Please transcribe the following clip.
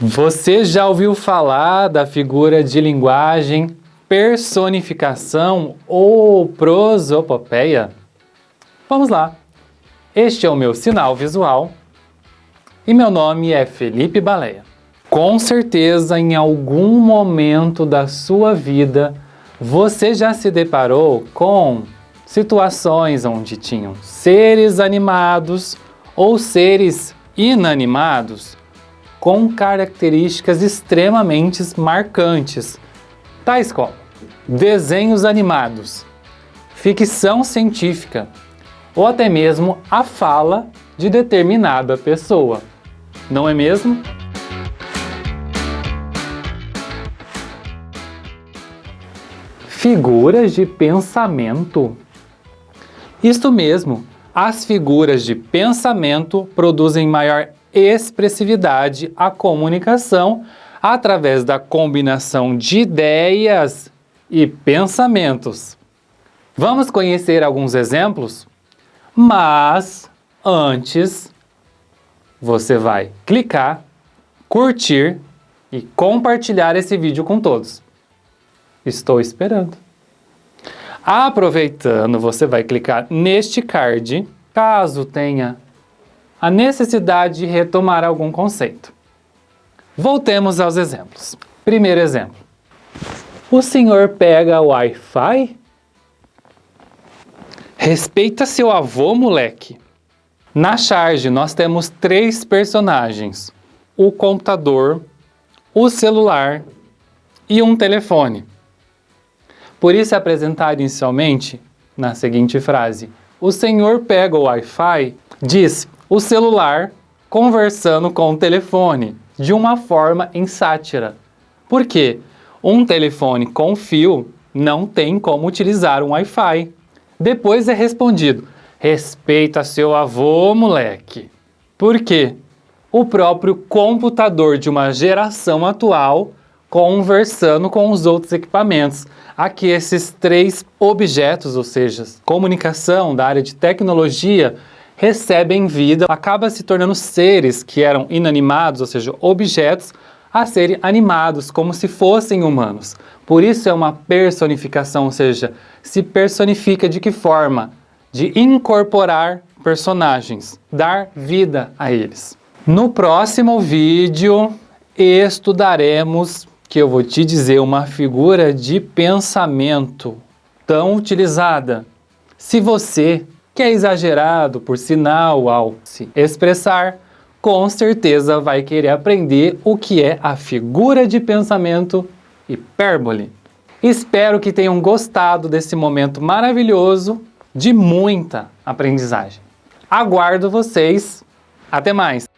Você já ouviu falar da figura de linguagem personificação ou prosopopeia? Vamos lá! Este é o meu sinal visual e meu nome é Felipe Baleia. Com certeza, em algum momento da sua vida, você já se deparou com situações onde tinham seres animados ou seres inanimados com características extremamente marcantes, tais como desenhos animados, ficção científica ou até mesmo a fala de determinada pessoa. Não é mesmo? Figuras de pensamento. Isto mesmo, as figuras de pensamento produzem maior expressividade à comunicação através da combinação de ideias e pensamentos. Vamos conhecer alguns exemplos? Mas antes, você vai clicar, curtir e compartilhar esse vídeo com todos. Estou esperando. Aproveitando, você vai clicar neste card, caso tenha a necessidade de retomar algum conceito. Voltemos aos exemplos. Primeiro exemplo. O senhor pega o Wi-Fi? Respeita seu avô, moleque. Na charge, nós temos três personagens. O computador, o celular e um telefone. Por isso é apresentado inicialmente na seguinte frase. O senhor pega o Wi-Fi, diz o celular conversando com o telefone, de uma forma em sátira. Por quê? Um telefone com fio não tem como utilizar um Wi-Fi. Depois é respondido, respeita seu avô, moleque. Por quê? O próprio computador de uma geração atual conversando com os outros equipamentos. Aqui esses três objetos, ou seja, comunicação da área de tecnologia, recebem vida, acaba se tornando seres que eram inanimados, ou seja, objetos, a serem animados, como se fossem humanos. Por isso é uma personificação, ou seja, se personifica de que forma? De incorporar personagens, dar vida a eles. No próximo vídeo, estudaremos, que eu vou te dizer, uma figura de pensamento tão utilizada. Se você que é exagerado, por sinal, ao se expressar, com certeza vai querer aprender o que é a figura de pensamento hipérbole. Espero que tenham gostado desse momento maravilhoso de muita aprendizagem. Aguardo vocês. Até mais!